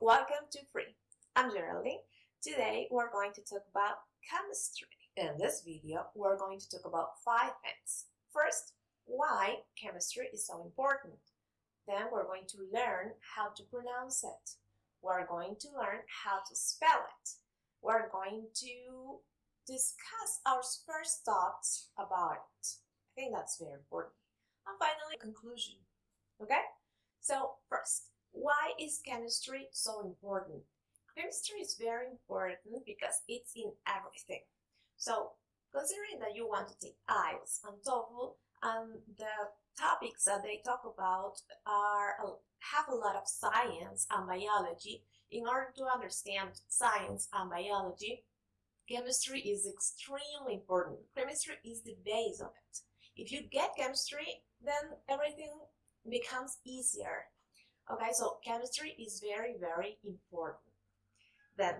welcome to Free. I'm Geraldine. Today we're going to talk about chemistry. In this video, we're going to talk about five things. First, why chemistry is so important. Then we're going to learn how to pronounce it. We're going to learn how to spell it. We're going to discuss our first thoughts about it. I think that's very important. And finally, conclusion. Okay? So, first, why is chemistry so important? Chemistry is very important because it's in everything. So, considering that you want to take IELTS and TOEFL, and um, the topics that they talk about are uh, have a lot of science and biology. In order to understand science and biology, chemistry is extremely important. Chemistry is the base of it. If you get chemistry, then everything becomes easier. Okay, so chemistry is very, very important. Then,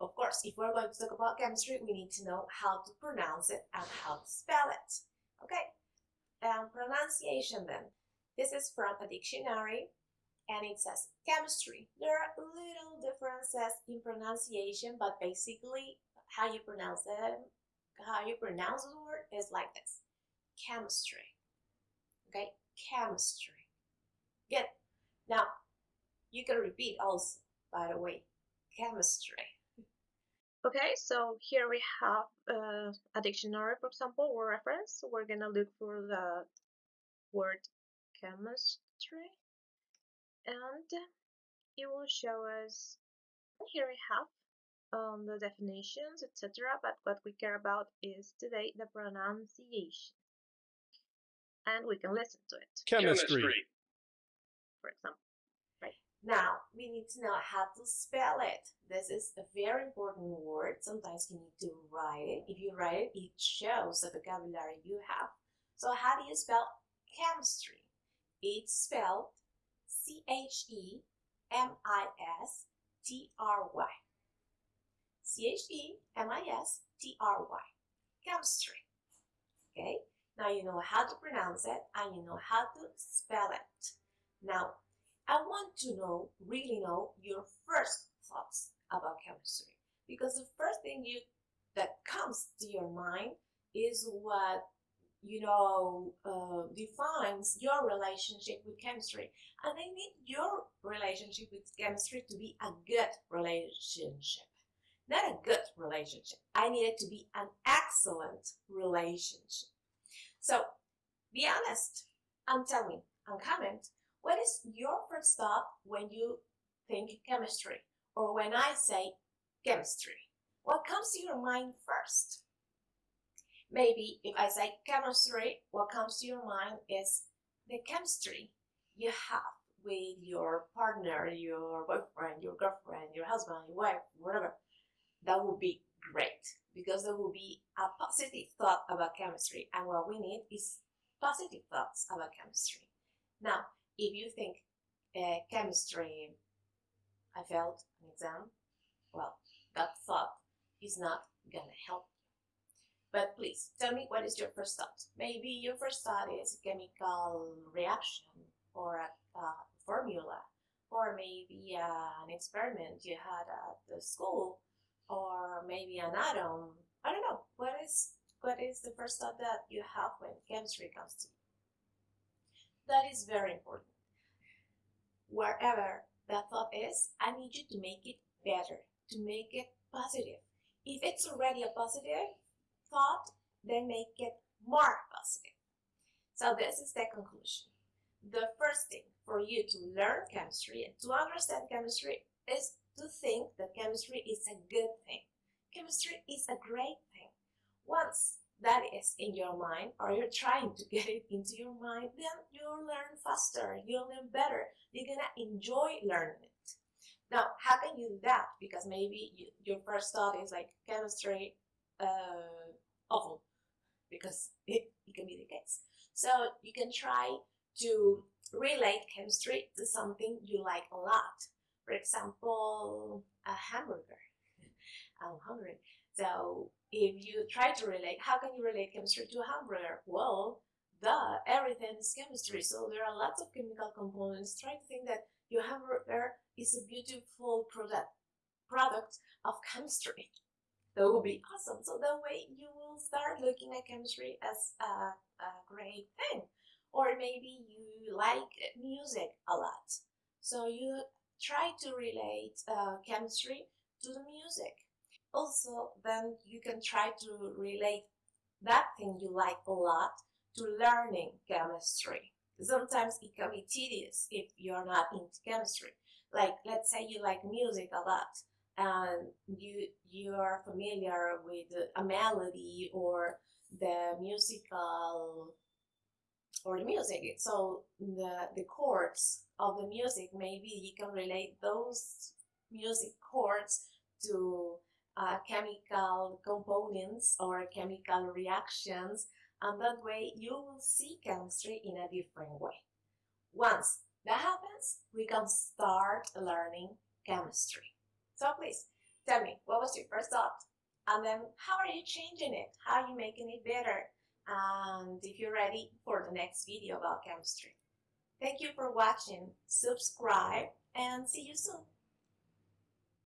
of course, if we're going to talk about chemistry, we need to know how to pronounce it and how to spell it. Okay, and pronunciation then. This is from a dictionary and it says chemistry. There are little differences in pronunciation, but basically how you pronounce it, how you pronounce the word is like this. Chemistry. Okay, chemistry. Good. Now, you can repeat also, by the way, chemistry. Okay, so here we have uh, a dictionary, for example, or reference. We're gonna look for the word chemistry and it will show us here we have um, the definitions etc but what we care about is today the pronunciation and we can listen to it Chemistry. For example. Right. Now, we need to know how to spell it. This is a very important word. Sometimes you need to write it. If you write it, it shows the vocabulary you have. So how do you spell chemistry? It's spelled C-H-E-M-I-S-T-R-Y. C-H-E-M-I-S-T-R-Y. Chemistry. Okay? Now you know how to pronounce it and you know how to spell it. Now, I want to know, really know, your first thoughts about chemistry. Because the first thing you that comes to your mind is what you know uh, defines your relationship with chemistry. And i need your relationship with chemistry to be a good relationship not a good relationship. I need it to be an excellent relationship. So be honest and tell me and comment what is your first thought when you think chemistry or when I say chemistry? What comes to your mind first? Maybe if I say chemistry, what comes to your mind is the chemistry you have with your partner, your boyfriend, your girlfriend, your husband, your wife, whatever. That would be great because there will be a positive thought about chemistry, and what we need is positive thoughts about chemistry. Now, if you think uh, chemistry, I failed an exam, well, that thought is not gonna help you. But please tell me what is your first thought. Maybe your first thought is chemical reaction or a, a formula or maybe uh, an experiment you had at the school or maybe an atom. I don't know. What is what is the first thought that you have when chemistry comes to you? That is very important. Wherever that thought is, I need you to make it better, to make it positive. If it's already a positive thought, then make it more positive. So this is the conclusion. The first thing for you to learn chemistry and to understand chemistry is to think that chemistry is a good thing. Chemistry is a great thing. Once that is in your mind or you're trying to get it into your mind, then you'll learn faster, you'll learn better, you're gonna enjoy learning it. Now, how can you do that? Because maybe you, your first thought is like chemistry, uh, awful, because it, it can be the case. So you can try to relate chemistry to something you like a lot. For example, a hamburger. I'm hungry. So if you try to relate, how can you relate chemistry to a hamburger? Well, duh, everything is chemistry. So there are lots of chemical components. Try to think that your hamburger is a beautiful product product of chemistry. That would be awesome. So that way you will start looking at chemistry as a, a great thing. Or maybe you like music a lot. So you try to relate uh, chemistry to the music. Also, then you can try to relate that thing you like a lot to learning chemistry. Sometimes it can be tedious if you're not into chemistry. Like, let's say you like music a lot and you you are familiar with a melody or the musical or the music so the the chords of the music maybe you can relate those music chords to uh, chemical components or chemical reactions and that way you will see chemistry in a different way once that happens we can start learning chemistry so please tell me, what was your first thought? And then how are you changing it? How are you making it better? And if you're ready for the next video about chemistry. Thank you for watching, subscribe, and see you soon.